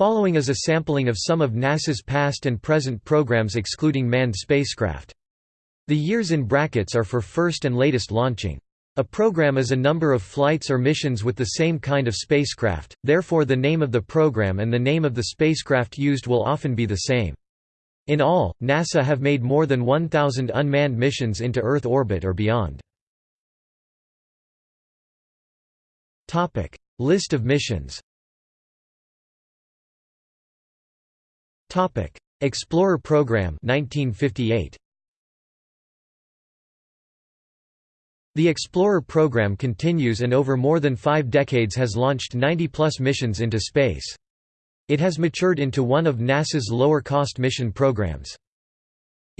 Following is a sampling of some of NASA's past and present programs excluding manned spacecraft. The years in brackets are for first and latest launching. A program is a number of flights or missions with the same kind of spacecraft, therefore the name of the program and the name of the spacecraft used will often be the same. In all, NASA have made more than 1,000 unmanned missions into Earth orbit or beyond. List of missions Explorer program 1958 The Explorer program continues and over more than five decades has launched 90-plus missions into space. It has matured into one of NASA's lower-cost mission programs.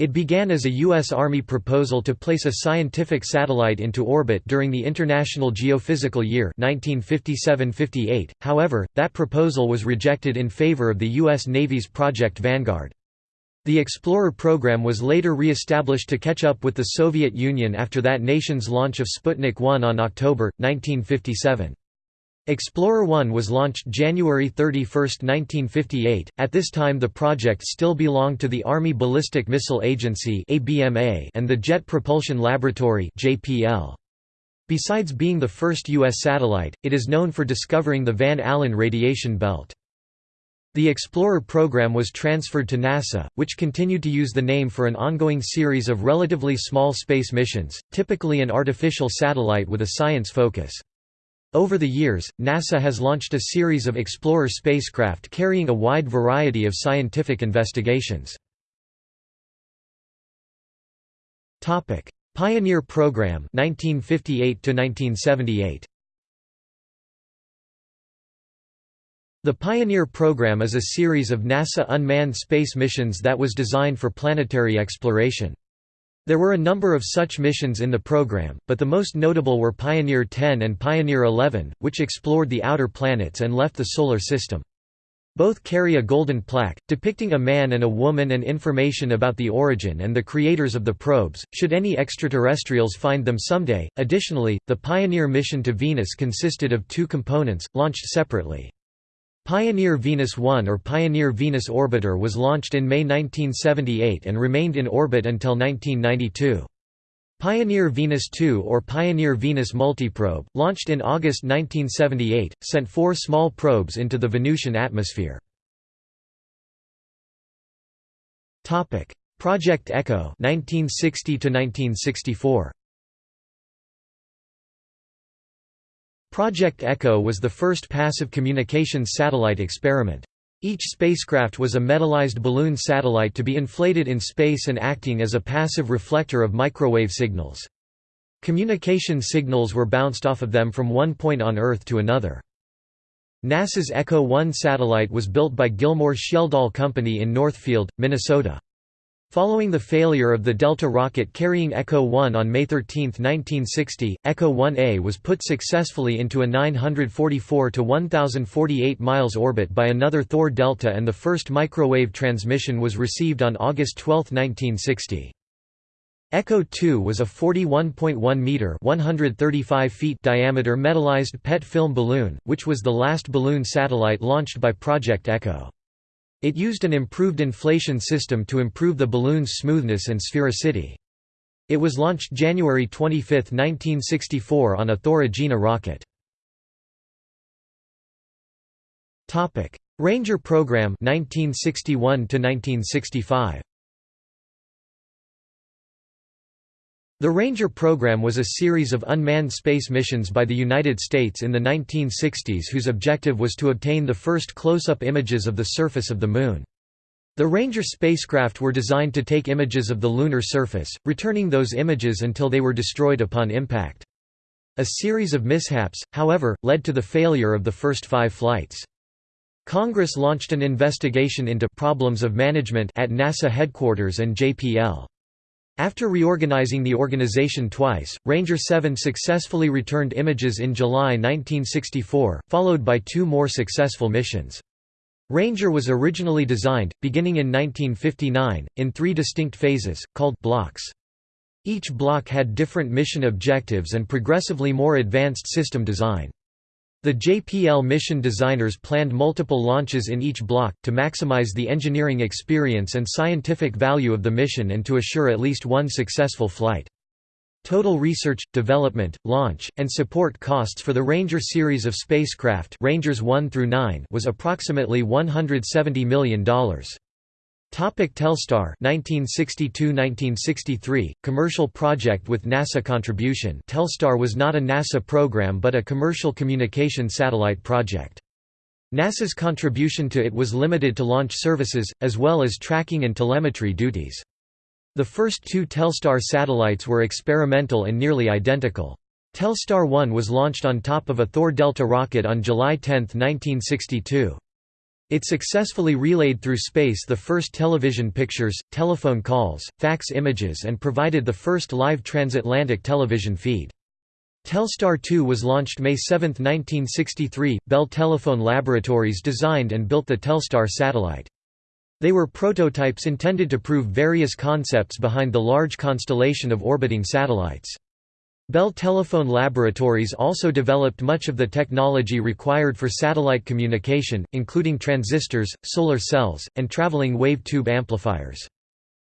It began as a U.S. Army proposal to place a scientific satellite into orbit during the International Geophysical Year 1957–58, however, that proposal was rejected in favor of the U.S. Navy's Project Vanguard. The Explorer program was later re-established to catch up with the Soviet Union after that nation's launch of Sputnik 1 on October, 1957. Explorer 1 was launched January 31, 1958. At this time the project still belonged to the Army Ballistic Missile Agency and the Jet Propulsion Laboratory Besides being the first U.S. satellite, it is known for discovering the Van Allen radiation belt. The Explorer program was transferred to NASA, which continued to use the name for an ongoing series of relatively small space missions, typically an artificial satellite with a science focus. Over the years, NASA has launched a series of Explorer spacecraft carrying a wide variety of scientific investigations. Pioneer Program 1958 1978 The Pioneer program is a series of NASA unmanned space missions that was designed for planetary exploration. There were a number of such missions in the program, but the most notable were Pioneer 10 and Pioneer 11, which explored the outer planets and left the Solar System. Both carry a golden plaque, depicting a man and a woman and information about the origin and the creators of the probes, should any extraterrestrials find them someday. Additionally, the Pioneer mission to Venus consisted of two components, launched separately. Pioneer Venus 1 or Pioneer Venus Orbiter was launched in May 1978 and remained in orbit until 1992. Pioneer Venus 2 or Pioneer Venus Multiprobe, launched in August 1978, sent four small probes into the Venusian atmosphere. Project Echo 1960 1964. Project Echo was the first passive communications satellite experiment. Each spacecraft was a metallized balloon satellite to be inflated in space and acting as a passive reflector of microwave signals. Communication signals were bounced off of them from one point on Earth to another. NASA's Echo 1 satellite was built by Gilmore Schjeldahl Company in Northfield, Minnesota. Following the failure of the Delta rocket carrying Echo 1 on May 13, 1960, Echo 1A was put successfully into a 944 to 1048 miles orbit by another Thor Delta and the first microwave transmission was received on August 12, 1960. Echo 2 was a 41.1 meter (135 feet) diameter metallized PET film balloon, which was the last balloon satellite launched by Project Echo. It used an improved inflation system to improve the balloon's smoothness and sphericity. It was launched January 25, 1964 on a Thor Agena rocket. Ranger program 1961 1965 The Ranger program was a series of unmanned space missions by the United States in the 1960s whose objective was to obtain the first close-up images of the surface of the Moon. The Ranger spacecraft were designed to take images of the lunar surface, returning those images until they were destroyed upon impact. A series of mishaps, however, led to the failure of the first five flights. Congress launched an investigation into problems of management at NASA headquarters and JPL. After reorganizing the organization twice, Ranger 7 successfully returned images in July 1964, followed by two more successful missions. Ranger was originally designed, beginning in 1959, in three distinct phases, called blocks. Each block had different mission objectives and progressively more advanced system design. The JPL mission designers planned multiple launches in each block, to maximize the engineering experience and scientific value of the mission and to assure at least one successful flight. Total research, development, launch, and support costs for the Ranger series of spacecraft Rangers 1 through 9 was approximately $170 million. Topic Telstar 1962–1963, commercial project with NASA contribution Telstar was not a NASA program but a commercial communication satellite project. NASA's contribution to it was limited to launch services, as well as tracking and telemetry duties. The first two Telstar satellites were experimental and nearly identical. Telstar 1 was launched on top of a Thor Delta rocket on July 10, 1962. It successfully relayed through space the first television pictures, telephone calls, fax images and provided the first live transatlantic television feed. Telstar 2 was launched May 7, 1963. Bell Telephone Laboratories designed and built the Telstar satellite. They were prototypes intended to prove various concepts behind the large constellation of orbiting satellites. Bell Telephone Laboratories also developed much of the technology required for satellite communication, including transistors, solar cells, and traveling wave tube amplifiers.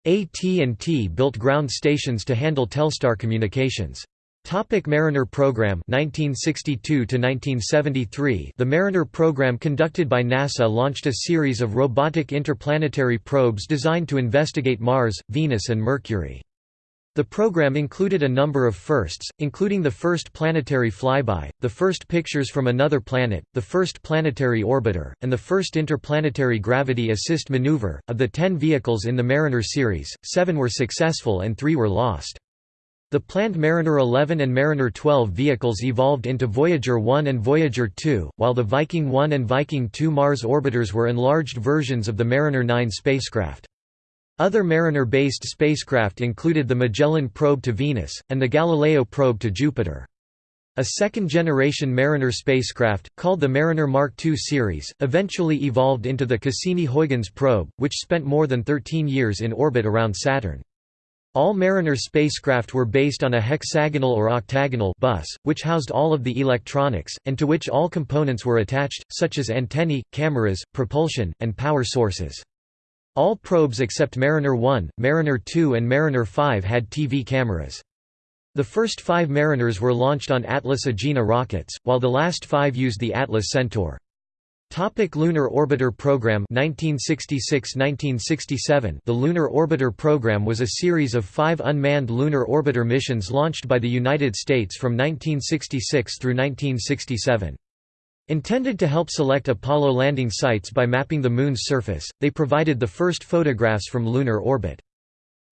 AT&T built ground stations to handle Telstar communications. Topic Mariner program 1962 1973 The Mariner program conducted by NASA launched a series of robotic interplanetary probes designed to investigate Mars, Venus and Mercury. The program included a number of firsts, including the first planetary flyby, the first pictures from another planet, the first planetary orbiter, and the first interplanetary gravity assist maneuver. Of the ten vehicles in the Mariner series, seven were successful and three were lost. The planned Mariner 11 and Mariner 12 vehicles evolved into Voyager 1 and Voyager 2, while the Viking 1 and Viking 2 Mars orbiters were enlarged versions of the Mariner 9 spacecraft. Other Mariner-based spacecraft included the Magellan probe to Venus, and the Galileo probe to Jupiter. A second-generation Mariner spacecraft, called the Mariner Mark II series, eventually evolved into the Cassini-Huygens probe, which spent more than 13 years in orbit around Saturn. All Mariner spacecraft were based on a hexagonal or octagonal bus, which housed all of the electronics, and to which all components were attached, such as antennae, cameras, propulsion, and power sources. All probes except Mariner 1, Mariner 2 and Mariner 5 had TV cameras. The first five Mariners were launched on Atlas Agena rockets, while the last five used the Atlas Centaur. Topic Lunar Orbiter Program 1966–1967 The Lunar Orbiter Program was a series of five unmanned lunar orbiter missions launched by the United States from 1966 through 1967. Intended to help select Apollo landing sites by mapping the Moon's surface, they provided the first photographs from lunar orbit.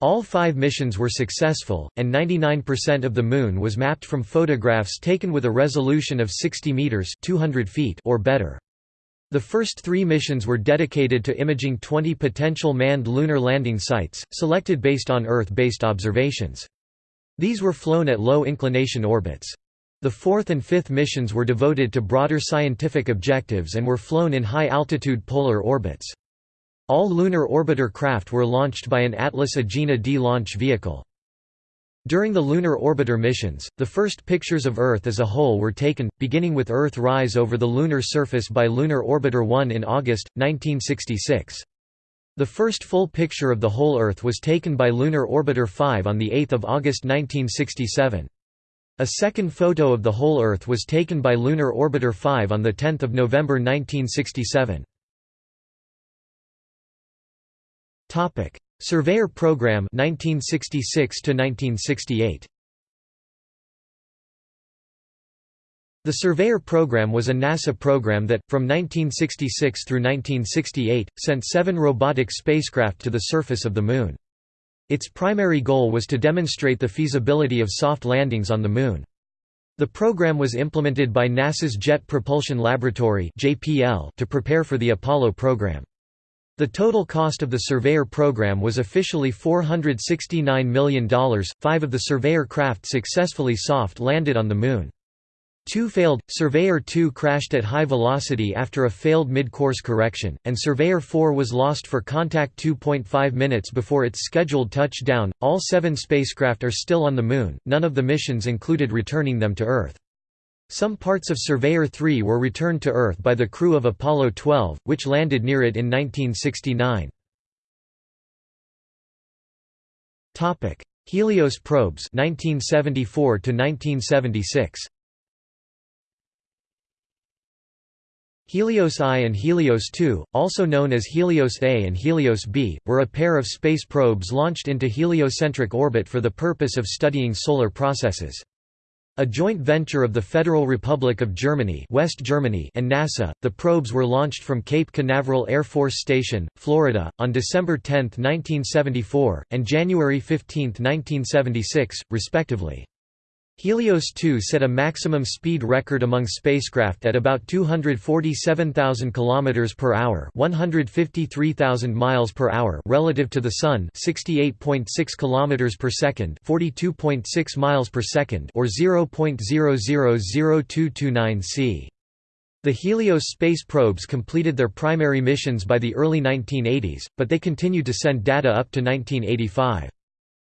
All five missions were successful, and 99% of the Moon was mapped from photographs taken with a resolution of 60 meters (200 feet) or better. The first three missions were dedicated to imaging 20 potential manned lunar landing sites, selected based on Earth-based observations. These were flown at low inclination orbits. The fourth and fifth missions were devoted to broader scientific objectives and were flown in high-altitude polar orbits. All lunar orbiter craft were launched by an Atlas Agena D launch vehicle. During the lunar orbiter missions, the first pictures of Earth as a whole were taken, beginning with Earth rise over the lunar surface by Lunar Orbiter 1 in August, 1966. The first full picture of the whole Earth was taken by Lunar Orbiter 5 on 8 August 1967. A second photo of the whole Earth was taken by Lunar Orbiter 5 on 10 November 1967. Surveyor program 1966 -1968. The Surveyor program was a NASA program that, from 1966 through 1968, sent seven robotic spacecraft to the surface of the Moon. Its primary goal was to demonstrate the feasibility of soft landings on the Moon. The program was implemented by NASA's Jet Propulsion Laboratory to prepare for the Apollo program. The total cost of the Surveyor program was officially $469 million. Five of the Surveyor craft successfully soft landed on the Moon. Two failed, Surveyor 2 crashed at high velocity after a failed mid-course correction, and Surveyor 4 was lost for contact 2.5 minutes before its scheduled touchdown. All seven spacecraft are still on the Moon, none of the missions included returning them to Earth. Some parts of Surveyor 3 were returned to Earth by the crew of Apollo 12, which landed near it in 1969. Helios probes 1974 to 1976 Helios I and Helios II, also known as Helios A and Helios B, were a pair of space probes launched into heliocentric orbit for the purpose of studying solar processes. A joint venture of the Federal Republic of Germany, West Germany and NASA, the probes were launched from Cape Canaveral Air Force Station, Florida, on December 10, 1974, and January 15, 1976, respectively. Helios 2 set a maximum speed record among spacecraft at about 247,000 km per hour, 153,000 miles per hour relative to the sun, 68.6 km per second, 42.6 miles per second, or 0.000229 c. The Helios space probes completed their primary missions by the early 1980s, but they continued to send data up to 1985.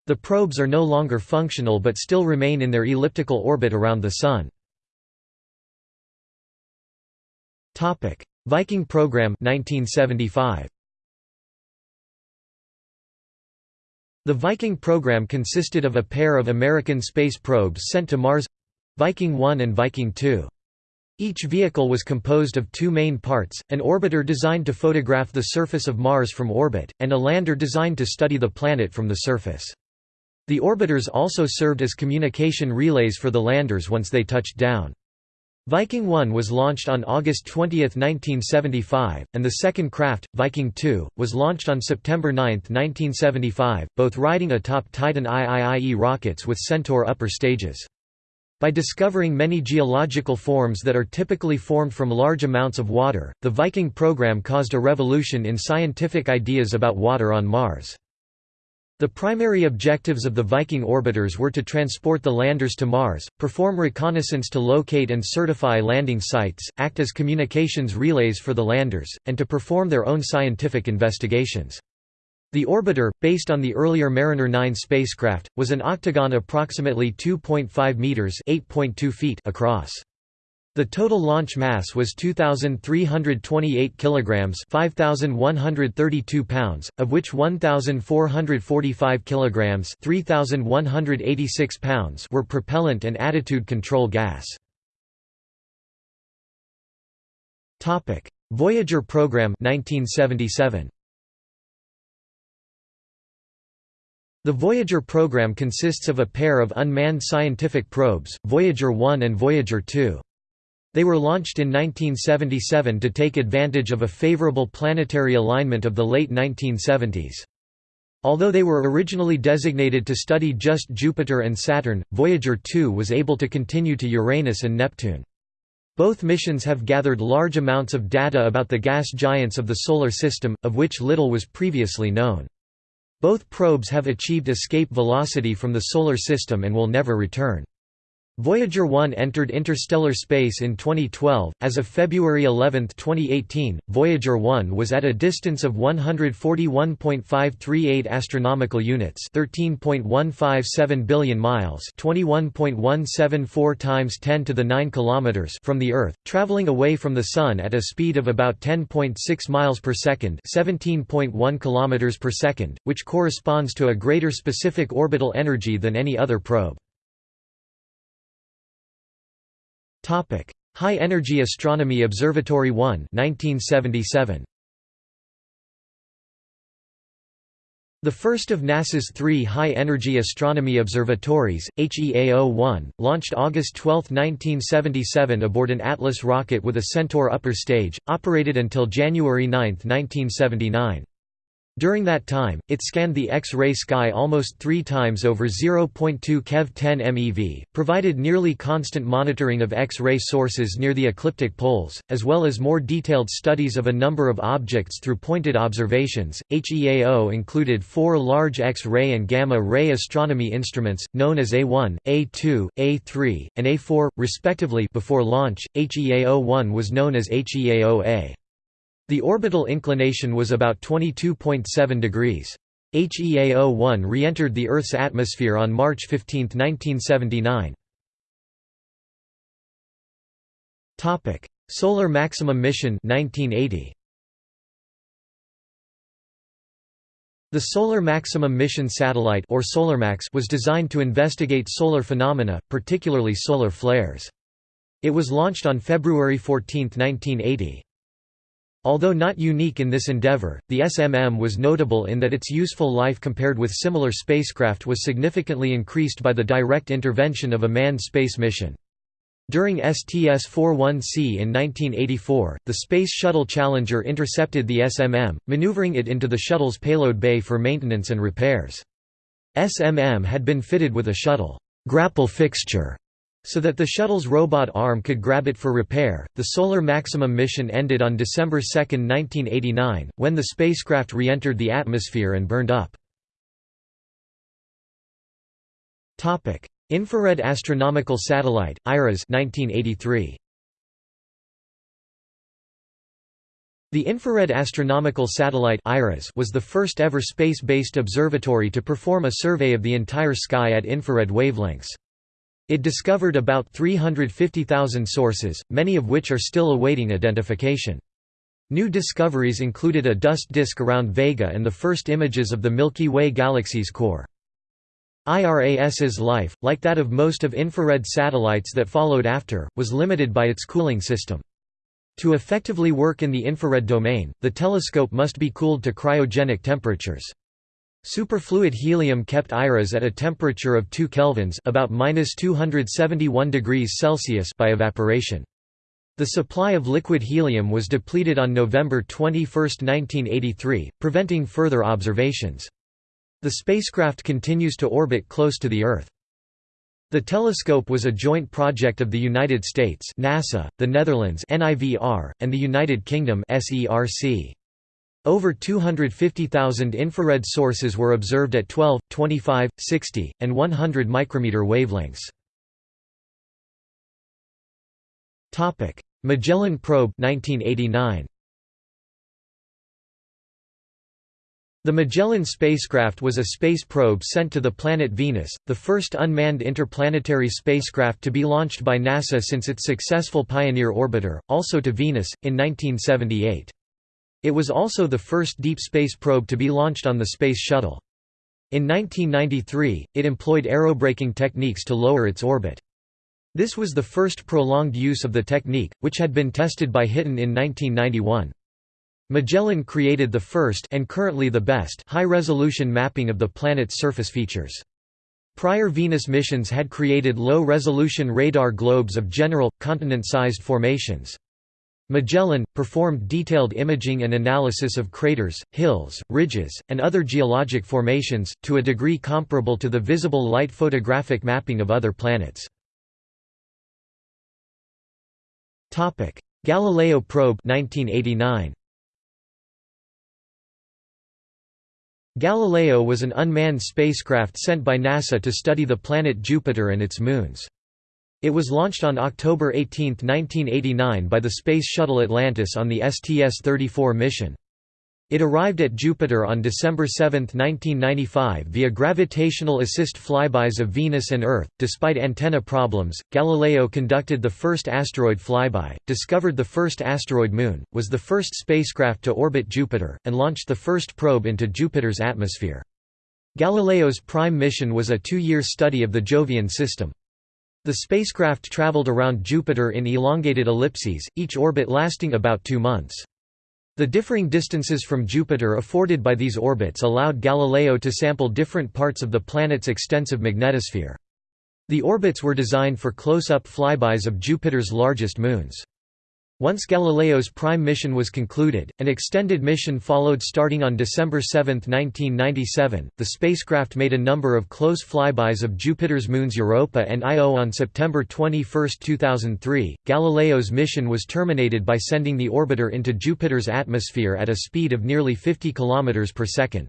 The probes are no longer functional but still remain in their elliptical orbit around the Sun. Viking program 1975. The Viking program consisted of a pair of American space probes sent to Mars—Viking 1 and Viking 2. Each vehicle was composed of two main parts, an orbiter designed to photograph the surface of Mars from orbit, and a lander designed to study the planet from the surface. The orbiters also served as communication relays for the landers once they touched down. Viking 1 was launched on August 20, 1975, and the second craft, Viking 2, was launched on September 9, 1975, both riding atop Titan IIIE rockets with Centaur upper stages. By discovering many geological forms that are typically formed from large amounts of water, the Viking program caused a revolution in scientific ideas about water on Mars. The primary objectives of the Viking orbiters were to transport the landers to Mars, perform reconnaissance to locate and certify landing sites, act as communications relays for the landers, and to perform their own scientific investigations. The orbiter, based on the earlier Mariner 9 spacecraft, was an octagon approximately 2.5 meters (8.2 feet) across. The total launch mass was 2328 kilograms, 5132 pounds, of which 1445 kilograms, 3186 pounds were propellant and attitude control gas. Topic: Voyager program 1977. The Voyager program consists of a pair of unmanned scientific probes, Voyager 1 and Voyager 2. They were launched in 1977 to take advantage of a favorable planetary alignment of the late 1970s. Although they were originally designated to study just Jupiter and Saturn, Voyager 2 was able to continue to Uranus and Neptune. Both missions have gathered large amounts of data about the gas giants of the Solar System, of which little was previously known. Both probes have achieved escape velocity from the Solar System and will never return. Voyager 1 entered interstellar space in 2012. As of February 11, 2018, Voyager 1 was at a distance of 141.538 astronomical units, 13.157 billion miles, 21.174 times 10 to the 9 kilometers from the Earth, traveling away from the sun at a speed of about 10.6 miles per second, 17.1 kilometers per second, which corresponds to a greater specific orbital energy than any other probe. Topic: High Energy Astronomy Observatory 1, 1977. The first of NASA's three high-energy astronomy observatories, HEAO-1, launched August 12, 1977 aboard an Atlas rocket with a Centaur upper stage, operated until January 9, 1979. During that time, it scanned the X-ray sky almost three times over 0.2 keV 10 MeV, provided nearly constant monitoring of X-ray sources near the ecliptic poles, as well as more detailed studies of a number of objects through pointed observations. HEAO included four large X-ray and gamma-ray astronomy instruments, known as A1, A2, A3, and A4, respectively before launch, HEAO-1 was known as HEAO-A. The orbital inclination was about 22.7 degrees. HEAO-1 re-entered the Earth's atmosphere on March 15, 1979. Topic: Solar Maximum Mission 1980. The Solar Maximum Mission satellite or SolarMax was designed to investigate solar phenomena, particularly solar flares. It was launched on February 14, 1980. Although not unique in this endeavor, the SMM was notable in that its useful life compared with similar spacecraft was significantly increased by the direct intervention of a manned space mission. During STS-41C in 1984, the Space Shuttle Challenger intercepted the SMM, maneuvering it into the shuttle's payload bay for maintenance and repairs. SMM had been fitted with a shuttle grapple fixture so that the shuttle's robot arm could grab it for repair. The Solar Maximum mission ended on December 2, 1989, when the spacecraft re-entered the atmosphere and burned up. Topic: Infrared Astronomical Satellite, IRAS 1983. The Infrared Astronomical Satellite was the first ever space-based observatory to perform a survey of the entire sky at infrared wavelengths. It discovered about 350,000 sources, many of which are still awaiting identification. New discoveries included a dust disk around Vega and the first images of the Milky Way galaxy's core. IRAS's life, like that of most of infrared satellites that followed after, was limited by its cooling system. To effectively work in the infrared domain, the telescope must be cooled to cryogenic temperatures. Superfluid helium kept IRAS at a temperature of 2 kelvins about -271 degrees Celsius by evaporation. The supply of liquid helium was depleted on November 21, 1983, preventing further observations. The spacecraft continues to orbit close to the Earth. The telescope was a joint project of the United States NASA, the Netherlands NIVR, and the United Kingdom SERC. Over 250,000 infrared sources were observed at 12, 25, 60, and 100 micrometer wavelengths. Topic: Magellan probe 1989. The Magellan spacecraft was a space probe sent to the planet Venus, the first unmanned interplanetary spacecraft to be launched by NASA since its successful Pioneer orbiter, also to Venus, in 1978. It was also the first deep space probe to be launched on the Space Shuttle. In 1993, it employed aerobraking techniques to lower its orbit. This was the first prolonged use of the technique, which had been tested by Hiten in 1991. Magellan created the first and currently the best high-resolution mapping of the planet's surface features. Prior Venus missions had created low-resolution radar globes of general, continent-sized formations. Magellan, performed detailed imaging and analysis of craters, hills, ridges, and other geologic formations, to a degree comparable to the visible light photographic mapping of other planets. Galileo probe 1989. Galileo was an unmanned spacecraft sent by NASA to study the planet Jupiter and its moons. It was launched on October 18, 1989 by the Space Shuttle Atlantis on the STS-34 mission. It arrived at Jupiter on December 7, 1995 via gravitational assist flybys of Venus and Earth. Despite antenna problems, Galileo conducted the first asteroid flyby, discovered the first asteroid moon, was the first spacecraft to orbit Jupiter, and launched the first probe into Jupiter's atmosphere. Galileo's prime mission was a two-year study of the Jovian system. The spacecraft traveled around Jupiter in elongated ellipses, each orbit lasting about two months. The differing distances from Jupiter afforded by these orbits allowed Galileo to sample different parts of the planet's extensive magnetosphere. The orbits were designed for close-up flybys of Jupiter's largest moons. Once Galileo's prime mission was concluded, an extended mission followed starting on December 7, 1997. The spacecraft made a number of close flybys of Jupiter's moons Europa and Io on September 21, 2003. Galileo's mission was terminated by sending the orbiter into Jupiter's atmosphere at a speed of nearly 50 km per second.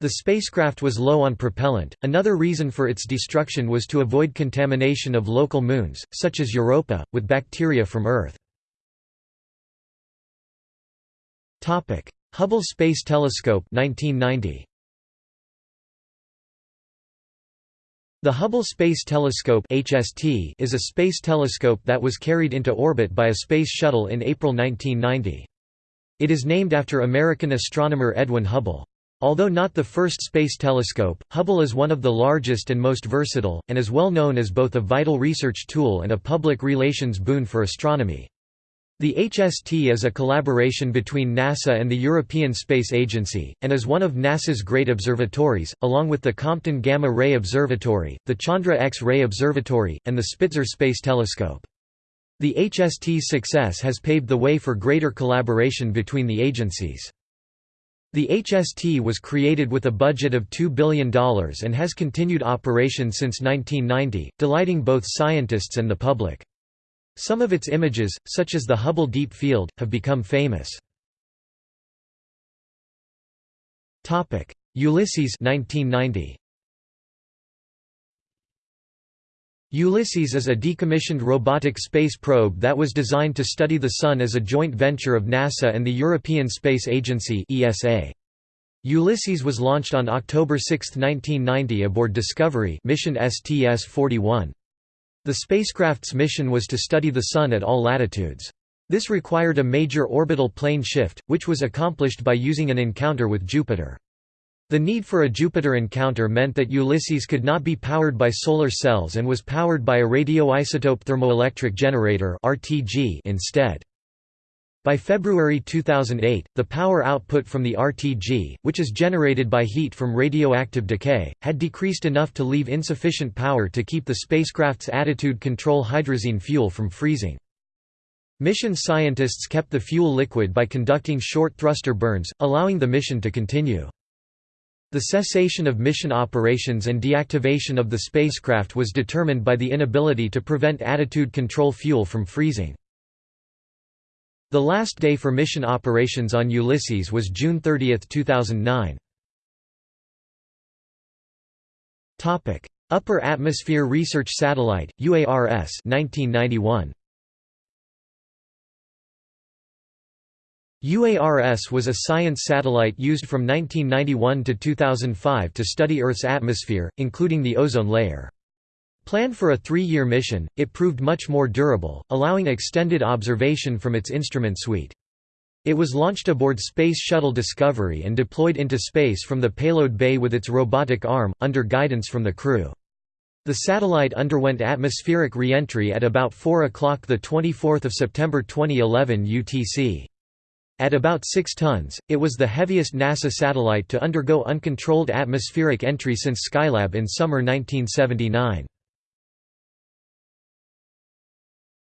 The spacecraft was low on propellant. Another reason for its destruction was to avoid contamination of local moons, such as Europa, with bacteria from Earth. Topic: Hubble Space Telescope 1990. The Hubble Space Telescope (HST) is a space telescope that was carried into orbit by a space shuttle in April 1990. It is named after American astronomer Edwin Hubble. Although not the first space telescope, Hubble is one of the largest and most versatile, and is well known as both a vital research tool and a public relations boon for astronomy. The HST is a collaboration between NASA and the European Space Agency, and is one of NASA's great observatories, along with the Compton Gamma Ray Observatory, the Chandra X-ray Observatory, and the Spitzer Space Telescope. The HST's success has paved the way for greater collaboration between the agencies. The HST was created with a budget of $2 billion and has continued operation since 1990, delighting both scientists and the public. Some of its images, such as the Hubble Deep Field, have become famous. Ulysses 1990. Ulysses is a decommissioned robotic space probe that was designed to study the Sun as a joint venture of NASA and the European Space Agency ESA. Ulysses was launched on October 6, 1990 aboard Discovery mission STS-41. The spacecraft's mission was to study the Sun at all latitudes. This required a major orbital plane shift, which was accomplished by using an encounter with Jupiter. The need for a Jupiter encounter meant that Ulysses could not be powered by solar cells and was powered by a radioisotope thermoelectric generator instead. By February 2008, the power output from the RTG, which is generated by heat from radioactive decay, had decreased enough to leave insufficient power to keep the spacecraft's attitude control hydrazine fuel from freezing. Mission scientists kept the fuel liquid by conducting short thruster burns, allowing the mission to continue. The cessation of mission operations and deactivation of the spacecraft was determined by the inability to prevent attitude control fuel from freezing. The last day for mission operations on Ulysses was June 30, 2009. Topic: Upper Atmosphere Research Satellite (UARS) 1991. UARS was a science satellite used from 1991 to 2005 to study Earth's atmosphere, including the ozone layer. Planned for a three-year mission, it proved much more durable, allowing extended observation from its instrument suite. It was launched aboard Space Shuttle Discovery and deployed into space from the payload bay with its robotic arm, under guidance from the crew. The satellite underwent atmospheric re-entry at about 4 o'clock 24 September 2011 UTC. At about 6 tons, it was the heaviest NASA satellite to undergo uncontrolled atmospheric entry since Skylab in summer 1979.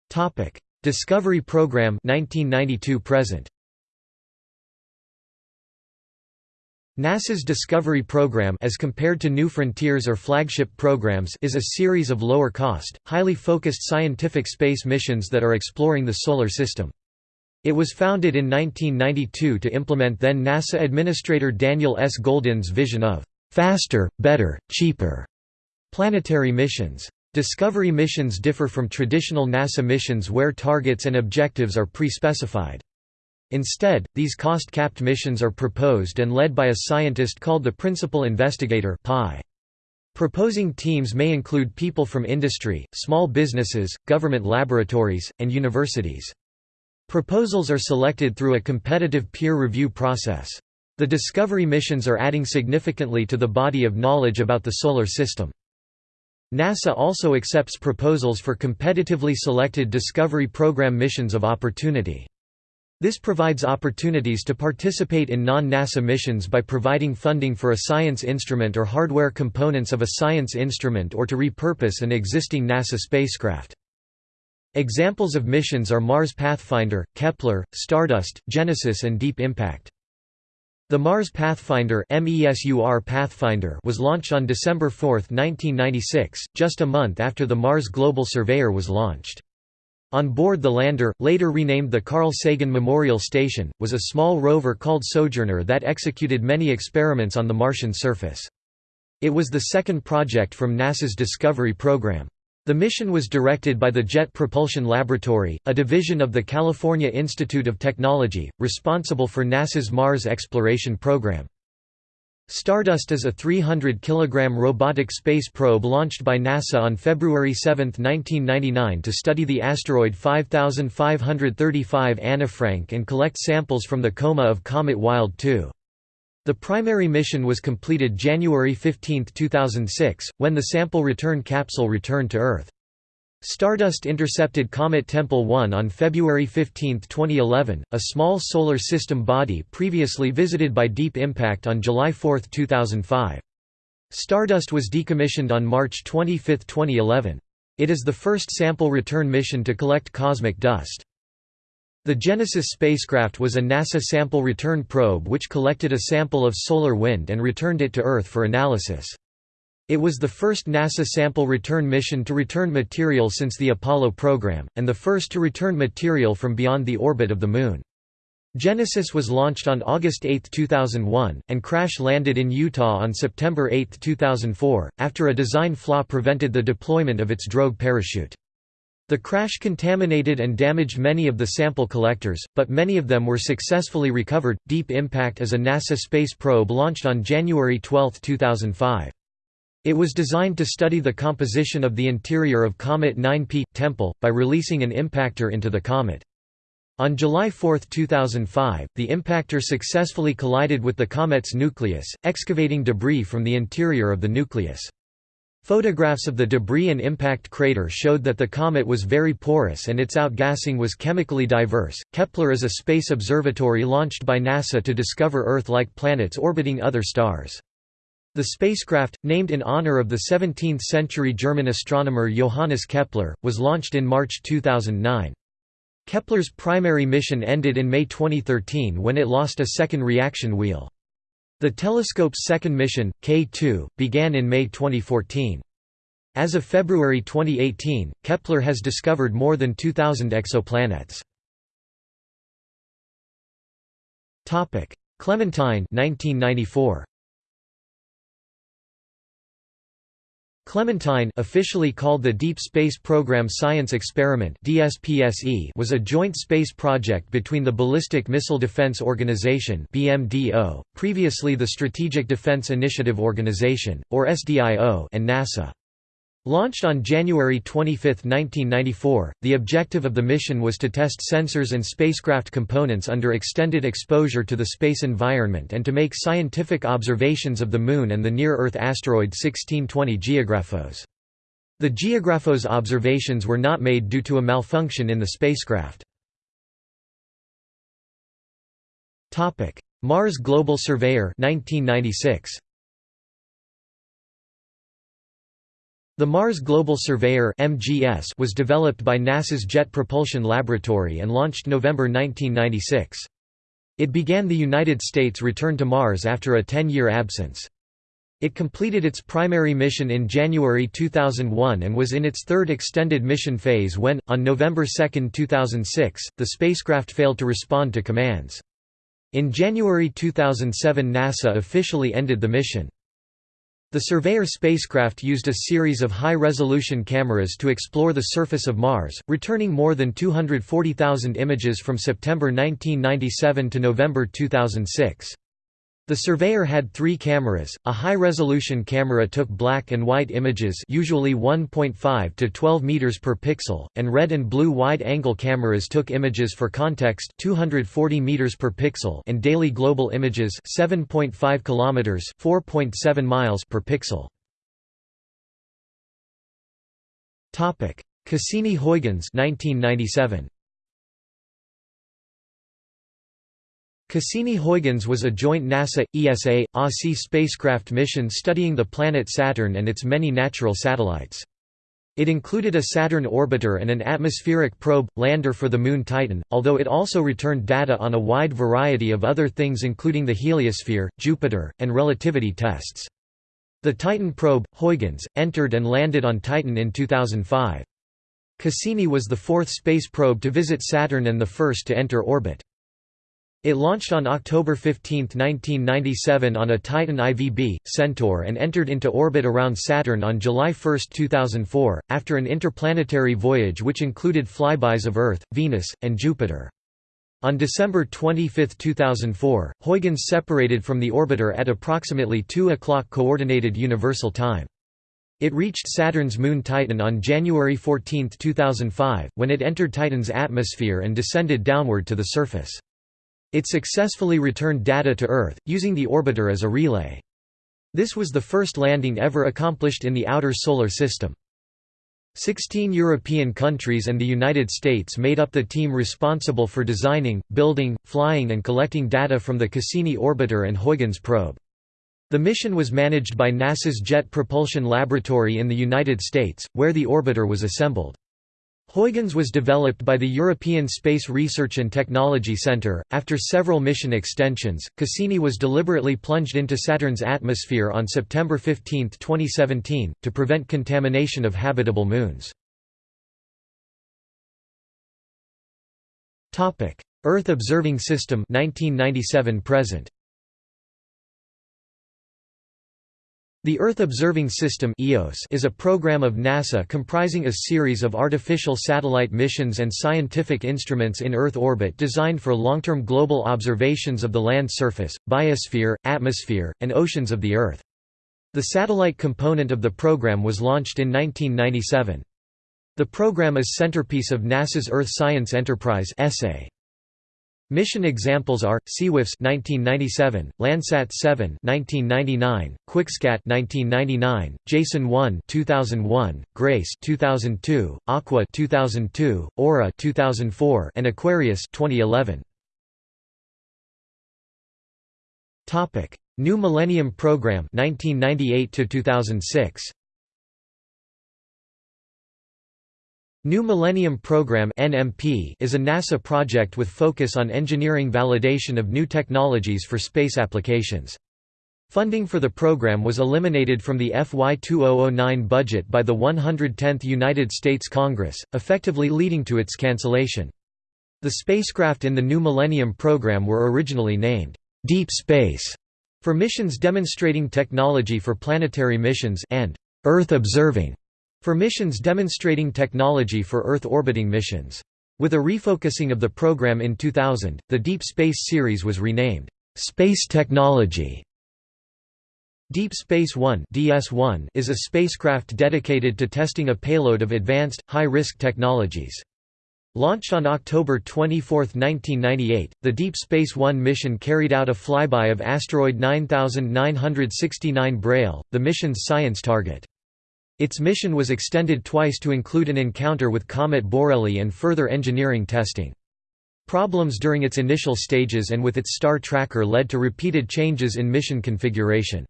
Topic: Discovery Program 1992 present. NASA's Discovery Program as compared to New Frontiers or flagship programs is a series of lower-cost, highly focused scientific space missions that are exploring the Solar System. It was founded in 1992 to implement then NASA Administrator Daniel S. Goldin's vision of «faster, better, cheaper» planetary missions. Discovery missions differ from traditional NASA missions where targets and objectives are pre-specified. Instead, these cost-capped missions are proposed and led by a scientist called the Principal Investigator. Proposing teams may include people from industry, small businesses, government laboratories, and universities. Proposals are selected through a competitive peer review process. The Discovery missions are adding significantly to the body of knowledge about the Solar System. NASA also accepts proposals for competitively selected Discovery Program missions of opportunity. This provides opportunities to participate in non-NASA missions by providing funding for a science instrument or hardware components of a science instrument or to repurpose an existing NASA spacecraft. Examples of missions are Mars Pathfinder, Kepler, Stardust, Genesis and Deep Impact. The Mars Pathfinder, Pathfinder was launched on December 4, 1996, just a month after the Mars Global Surveyor was launched. On board the lander, later renamed the Carl Sagan Memorial Station, was a small rover called Sojourner that executed many experiments on the Martian surface. It was the second project from NASA's Discovery program. The mission was directed by the Jet Propulsion Laboratory, a division of the California Institute of Technology, responsible for NASA's Mars exploration program. Stardust is a 300 kg robotic space probe launched by NASA on February 7, 1999 to study the asteroid 5535 Annefrank and collect samples from the coma of Comet Wild 2. The primary mission was completed January 15, 2006, when the sample return capsule returned to Earth. Stardust intercepted Comet Tempel 1 on February 15, 2011, a small solar system body previously visited by Deep Impact on July 4, 2005. Stardust was decommissioned on March 25, 2011. It is the first sample return mission to collect cosmic dust. The Genesis spacecraft was a NASA sample return probe which collected a sample of solar wind and returned it to Earth for analysis. It was the first NASA sample return mission to return material since the Apollo program, and the first to return material from beyond the orbit of the Moon. Genesis was launched on August 8, 2001, and crash-landed in Utah on September 8, 2004, after a design flaw prevented the deployment of its drogue parachute. The crash contaminated and damaged many of the sample collectors, but many of them were successfully recovered. Deep Impact is a NASA space probe launched on January 12, 2005. It was designed to study the composition of the interior of Comet 9P Tempel, by releasing an impactor into the comet. On July 4, 2005, the impactor successfully collided with the comet's nucleus, excavating debris from the interior of the nucleus. Photographs of the debris and impact crater showed that the comet was very porous and its outgassing was chemically diverse. Kepler is a space observatory launched by NASA to discover Earth like planets orbiting other stars. The spacecraft, named in honor of the 17th-century German astronomer Johannes Kepler, was launched in March 2009. Kepler's primary mission ended in May 2013 when it lost a second reaction wheel. The telescope's second mission, K2, began in May 2014. As of February 2018, Kepler has discovered more than 2,000 exoplanets. Clementine 1994. Clementine officially called the Deep Space Program Science Experiment was a joint space project between the Ballistic Missile Defense Organization previously the Strategic Defense Initiative Organization, or SDIO and NASA. Launched on January 25, 1994, the objective of the mission was to test sensors and spacecraft components under extended exposure to the space environment and to make scientific observations of the Moon and the near-Earth asteroid 1620 Geographos. The Geographos observations were not made due to a malfunction in the spacecraft. Mars Global Surveyor 1996. The Mars Global Surveyor (MGS) was developed by NASA's Jet Propulsion Laboratory and launched November 1996. It began the United States' return to Mars after a 10-year absence. It completed its primary mission in January 2001 and was in its third extended mission phase when, on November 2, 2006, the spacecraft failed to respond to commands. In January 2007 NASA officially ended the mission. The Surveyor spacecraft used a series of high-resolution cameras to explore the surface of Mars, returning more than 240,000 images from September 1997 to November 2006. The Surveyor had three cameras, a high-resolution camera took black and white images usually 1.5 to 12 meters per pixel, and red and blue wide-angle cameras took images for context 240 meters per pixel and daily global images 7.5 kilometers 4.7 miles per pixel. Topic: Cassini-Huygens 1997. Cassini-Huygens was a joint NASA, ESA, ASI spacecraft mission studying the planet Saturn and its many natural satellites. It included a Saturn orbiter and an atmospheric probe, lander for the Moon Titan, although it also returned data on a wide variety of other things including the heliosphere, Jupiter, and relativity tests. The Titan probe, Huygens, entered and landed on Titan in 2005. Cassini was the fourth space probe to visit Saturn and the first to enter orbit. It launched on October 15, 1997 on a Titan IVB, Centaur and entered into orbit around Saturn on July 1, 2004, after an interplanetary voyage which included flybys of Earth, Venus, and Jupiter. On December 25, 2004, Huygens separated from the orbiter at approximately 2 o'clock Coordinated Universal Time. It reached Saturn's moon Titan on January 14, 2005, when it entered Titan's atmosphere and descended downward to the surface. It successfully returned data to Earth, using the orbiter as a relay. This was the first landing ever accomplished in the outer Solar System. Sixteen European countries and the United States made up the team responsible for designing, building, flying and collecting data from the Cassini orbiter and Huygens probe. The mission was managed by NASA's Jet Propulsion Laboratory in the United States, where the orbiter was assembled. Huygens was developed by the European Space Research and Technology Centre. After several mission extensions, Cassini was deliberately plunged into Saturn's atmosphere on September 15, 2017, to prevent contamination of habitable moons. Earth Observing System 1997 present. The Earth Observing System is a program of NASA comprising a series of artificial satellite missions and scientific instruments in Earth orbit designed for long-term global observations of the land surface, biosphere, atmosphere, and oceans of the Earth. The satellite component of the program was launched in 1997. The program is centerpiece of NASA's Earth Science Enterprise essay. Mission examples are SeaWiFS 1997, Landsat 7 1999, QuikSCAT 1999, Jason 1 2001, Grace 2002, Aqua 2002, Aura 2004, and Aquarius 2011. Topic: New Millennium Program 1998 to 2006. New Millennium Program (NMP) is a NASA project with focus on engineering validation of new technologies for space applications. Funding for the program was eliminated from the FY 2009 budget by the 110th United States Congress, effectively leading to its cancellation. The spacecraft in the New Millennium Program were originally named, "'Deep Space' for missions demonstrating technology for planetary missions and "'Earth Observing' for missions demonstrating technology for Earth orbiting missions. With a refocusing of the program in 2000, the Deep Space series was renamed, "'Space Technology' Deep Space One (DS1) is a spacecraft dedicated to testing a payload of advanced, high-risk technologies. Launched on October 24, 1998, the Deep Space One mission carried out a flyby of asteroid 9969 Braille, the mission's science target. Its mission was extended twice to include an encounter with Comet Borrelly and further engineering testing. Problems during its initial stages and with its star tracker led to repeated changes in mission configuration.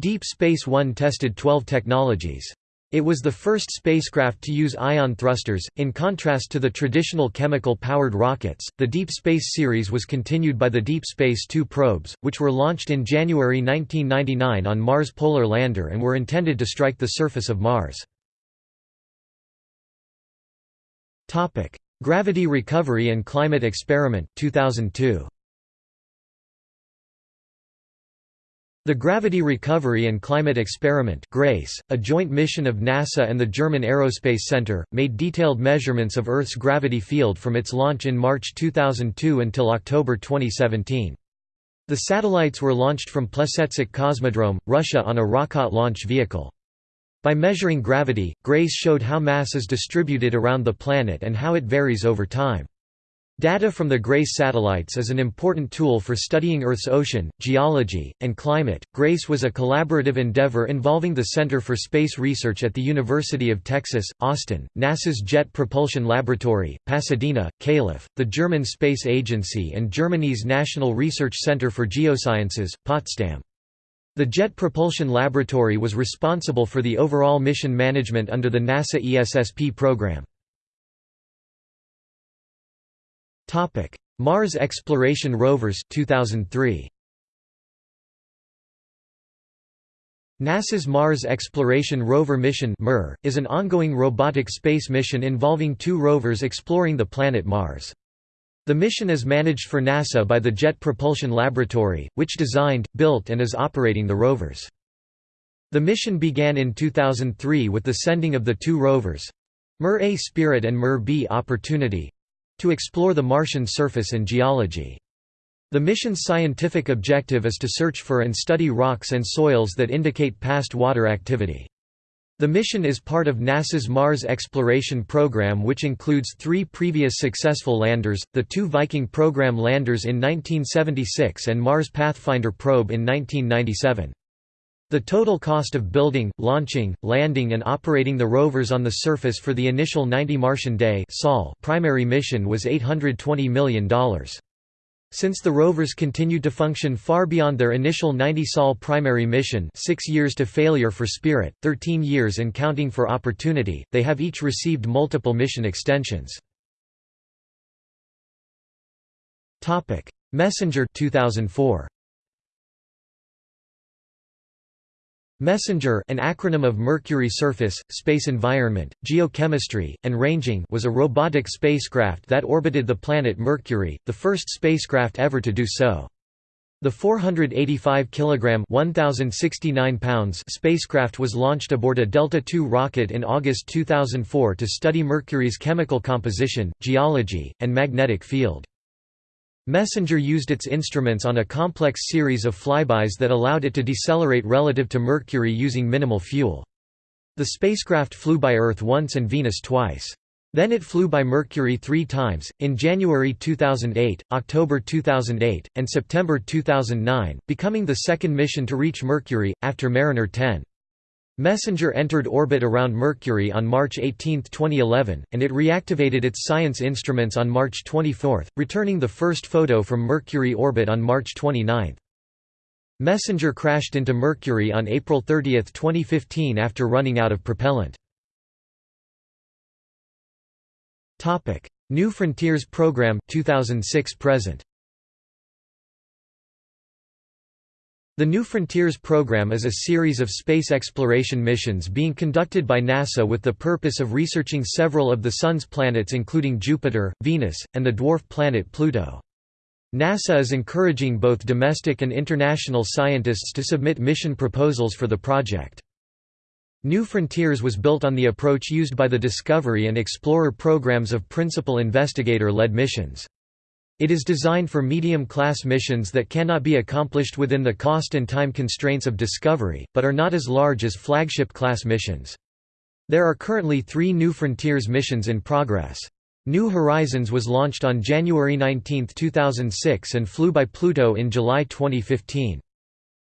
Deep Space One tested 12 technologies. It was the first spacecraft to use ion thrusters, in contrast to the traditional chemical-powered rockets. The Deep Space series was continued by the Deep Space Two probes, which were launched in January 1999 on Mars Polar Lander and were intended to strike the surface of Mars. Topic: Gravity Recovery and Climate Experiment 2002. The Gravity Recovery and Climate Experiment GRACE, a joint mission of NASA and the German Aerospace Center, made detailed measurements of Earth's gravity field from its launch in March 2002 until October 2017. The satellites were launched from Plesetsk Cosmodrome, Russia on a Rockot launch vehicle. By measuring gravity, GRACE showed how mass is distributed around the planet and how it varies over time. Data from the GRACE satellites is an important tool for studying Earth's ocean, geology, and climate. GRACE was a collaborative endeavor involving the Center for Space Research at the University of Texas, Austin, NASA's Jet Propulsion Laboratory, Pasadena, Calif., the German Space Agency, and Germany's National Research Center for Geosciences, Potsdam. The Jet Propulsion Laboratory was responsible for the overall mission management under the NASA ESSP program. Topic: Mars Exploration Rovers 2003. NASA's Mars Exploration Rover mission (MER) is an ongoing robotic space mission involving two rovers exploring the planet Mars. The mission is managed for NASA by the Jet Propulsion Laboratory, which designed, built and is operating the rovers. The mission began in 2003 with the sending of the two rovers—MER A Spirit and MER B Opportunity, to explore the Martian surface and geology. The mission's scientific objective is to search for and study rocks and soils that indicate past water activity. The mission is part of NASA's Mars exploration program which includes three previous successful landers, the two Viking program landers in 1976 and Mars Pathfinder probe in 1997. The total cost of building, launching, landing and operating the rovers on the surface for the initial 90 Martian Day primary mission was $820 million. Since the rovers continued to function far beyond their initial 90 Sol primary mission 6 years to failure for Spirit, 13 years and counting for Opportunity, they have each received multiple mission extensions. Messenger 2004. MESSENGER an acronym of Mercury Surface, Space Environment, Geochemistry, and Ranging was a robotic spacecraft that orbited the planet Mercury, the first spacecraft ever to do so. The 485 kg 1069 pounds spacecraft was launched aboard a Delta II rocket in August 2004 to study Mercury's chemical composition, geology, and magnetic field. Messenger used its instruments on a complex series of flybys that allowed it to decelerate relative to Mercury using minimal fuel. The spacecraft flew by Earth once and Venus twice. Then it flew by Mercury three times, in January 2008, October 2008, and September 2009, becoming the second mission to reach Mercury, after Mariner 10. Messenger entered orbit around Mercury on March 18, 2011, and it reactivated its science instruments on March 24, returning the first photo from Mercury orbit on March 29. Messenger crashed into Mercury on April 30, 2015 after running out of propellant. New Frontiers program 2006 present The New Frontiers program is a series of space exploration missions being conducted by NASA with the purpose of researching several of the Sun's planets including Jupiter, Venus, and the dwarf planet Pluto. NASA is encouraging both domestic and international scientists to submit mission proposals for the project. New Frontiers was built on the approach used by the Discovery and Explorer programs of principal investigator-led missions. It is designed for medium-class missions that cannot be accomplished within the cost and time constraints of Discovery, but are not as large as flagship-class missions. There are currently three New Frontiers missions in progress. New Horizons was launched on January 19, 2006 and flew by Pluto in July 2015.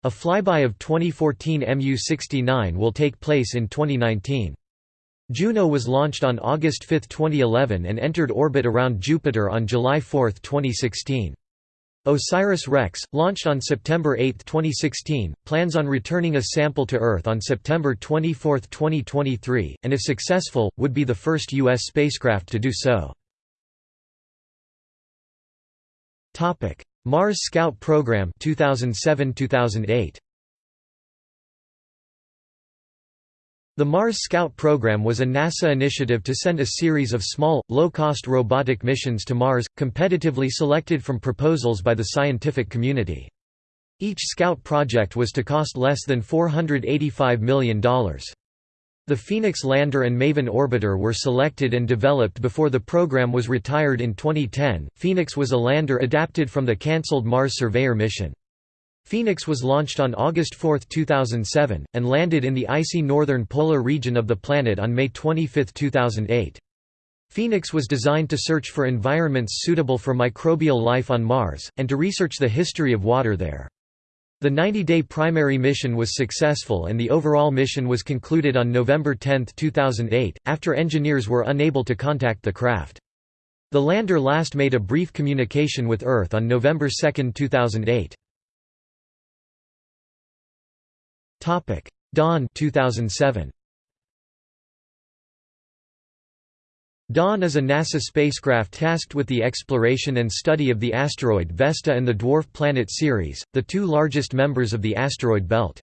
A flyby of 2014 MU-69 will take place in 2019. Juno was launched on August 5, 2011 and entered orbit around Jupiter on July 4, 2016. OSIRIS-REx, launched on September 8, 2016, plans on returning a sample to Earth on September 24, 2023, and if successful, would be the first U.S. spacecraft to do so. Mars Scout Program 2007-2008 The Mars Scout program was a NASA initiative to send a series of small, low-cost robotic missions to Mars, competitively selected from proposals by the scientific community. Each Scout project was to cost less than $485 million. The Phoenix lander and Maven orbiter were selected and developed before the program was retired in 2010. Phoenix was a lander adapted from the cancelled Mars Surveyor mission. Phoenix was launched on August 4, 2007, and landed in the icy northern polar region of the planet on May 25, 2008. Phoenix was designed to search for environments suitable for microbial life on Mars, and to research the history of water there. The 90-day primary mission was successful and the overall mission was concluded on November 10, 2008, after engineers were unable to contact the craft. The lander last made a brief communication with Earth on November 2, 2008. Topic: Dawn 2007. Dawn is a NASA spacecraft tasked with the exploration and study of the asteroid Vesta and the dwarf planet Ceres, the two largest members of the asteroid belt.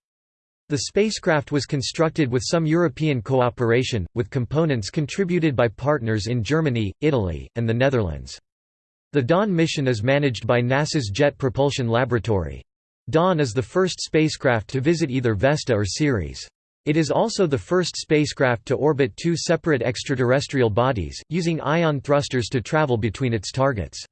The spacecraft was constructed with some European cooperation, with components contributed by partners in Germany, Italy, and the Netherlands. The Dawn mission is managed by NASA's Jet Propulsion Laboratory. Dawn is the first spacecraft to visit either Vesta or Ceres. It is also the first spacecraft to orbit two separate extraterrestrial bodies, using ion thrusters to travel between its targets.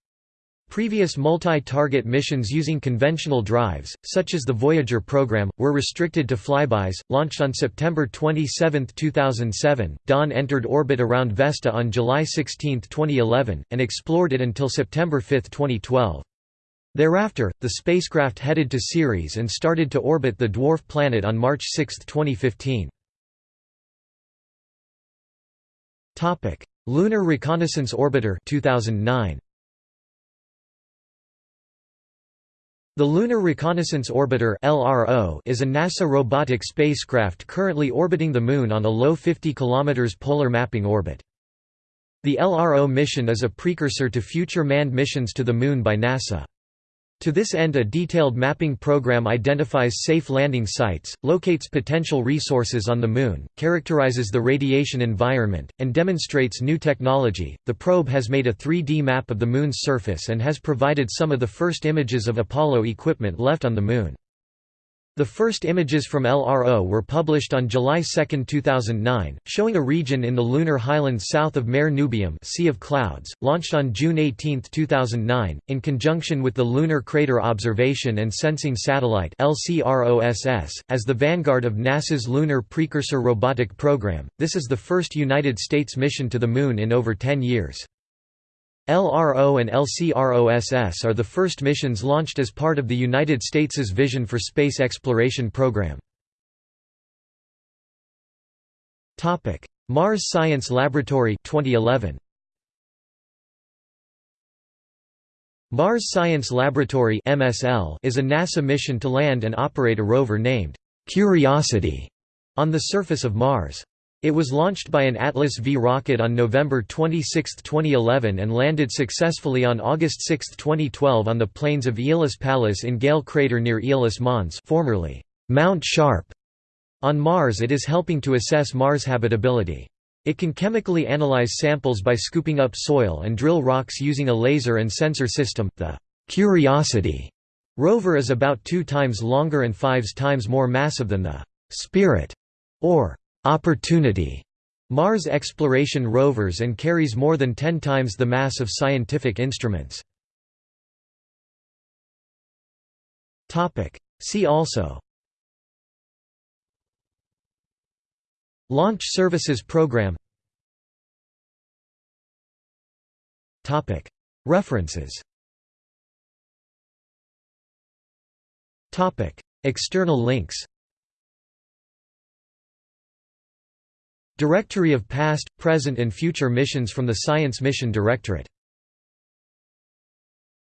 Previous multi-target missions using conventional drives, such as the Voyager program, were restricted to flybys. Launched on September 27, 2007, Dawn entered orbit around Vesta on July 16, 2011, and explored it until September 5, 2012. Thereafter, the spacecraft headed to Ceres and started to orbit the dwarf planet on March 6, 2015. Topic: Lunar Reconnaissance Orbiter 2009. The Lunar Reconnaissance Orbiter (LRO) is a NASA robotic spacecraft currently orbiting the Moon on a low 50 km polar mapping orbit. The LRO mission is a precursor to future manned missions to the Moon by NASA. To this end a detailed mapping program identifies safe landing sites, locates potential resources on the Moon, characterizes the radiation environment, and demonstrates new technology. The probe has made a 3D map of the Moon's surface and has provided some of the first images of Apollo equipment left on the Moon. The first images from LRO were published on July 2, 2009, showing a region in the lunar highlands south of Mare Nubium sea of Clouds, launched on June 18, 2009, in conjunction with the Lunar Crater Observation and Sensing Satellite as the vanguard of NASA's Lunar Precursor Robotic Program. This is the first United States mission to the Moon in over 10 years. LRO and LCROSS are the first missions launched as part of the United States's Vision for Space Exploration program. Mars Science Laboratory 2011. Mars Science Laboratory (MSL) is a NASA mission to land and operate a rover named Curiosity on the surface of Mars. It was launched by an Atlas V rocket on November 26, 2011 and landed successfully on August 6, 2012 on the plains of Aeolis Palus in Gale Crater near Aeolis Mons formerly Mount Sharp. On Mars it is helping to assess Mars habitability. It can chemically analyze samples by scooping up soil and drill rocks using a laser and sensor system. The Curiosity rover is about two times longer and five times more massive than the Spirit or Opportunity. Mars exploration rovers and carries more than 10 times the mass of scientific instruments. See also. Launch Services Program. References. External links Directory of past, present and future missions from the Science Mission Directorate